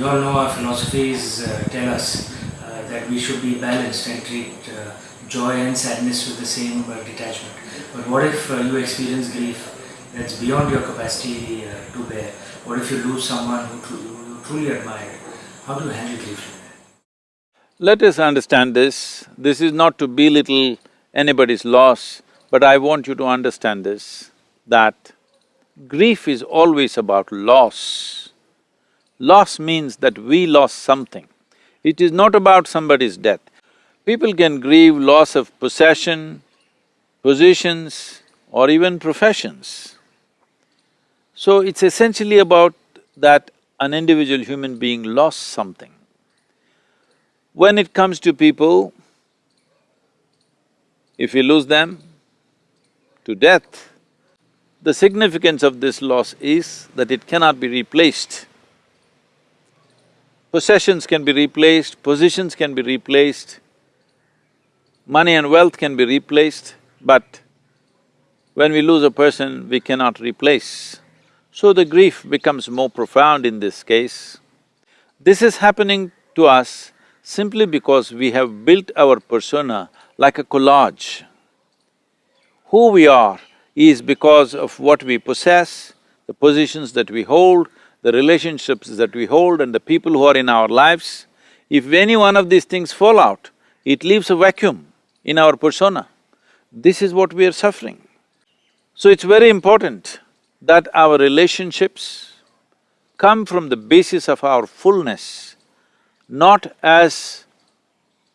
We all know our philosophies uh, tell us uh, that we should be balanced and treat uh, joy and sadness with the same uh, detachment. But what if uh, you experience grief that's beyond your capacity uh, to bear? What if you lose someone who, who you truly admired? How do you handle grief? Let us understand this. This is not to belittle anybody's loss, but I want you to understand this, that grief is always about loss. Loss means that we lost something. It is not about somebody's death. People can grieve loss of possession, positions, or even professions. So it's essentially about that an individual human being lost something. When it comes to people, if we lose them to death, the significance of this loss is that it cannot be replaced. Possessions can be replaced, positions can be replaced, money and wealth can be replaced, but when we lose a person, we cannot replace. So the grief becomes more profound in this case. This is happening to us simply because we have built our persona like a collage. Who we are is because of what we possess, the positions that we hold, the relationships that we hold and the people who are in our lives. If any one of these things fall out, it leaves a vacuum in our persona. This is what we are suffering. So it's very important that our relationships come from the basis of our fullness, not as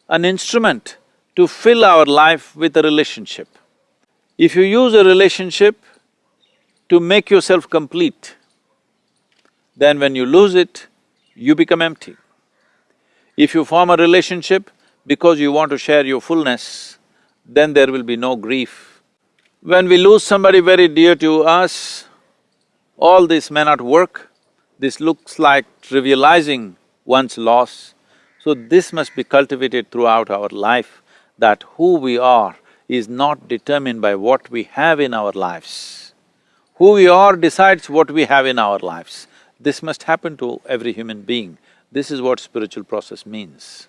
an instrument to fill our life with a relationship. If you use a relationship to make yourself complete, then when you lose it, you become empty. If you form a relationship because you want to share your fullness, then there will be no grief. When we lose somebody very dear to us, all this may not work, this looks like trivializing one's loss. So this must be cultivated throughout our life, that who we are is not determined by what we have in our lives. Who we are decides what we have in our lives. This must happen to every human being. This is what spiritual process means.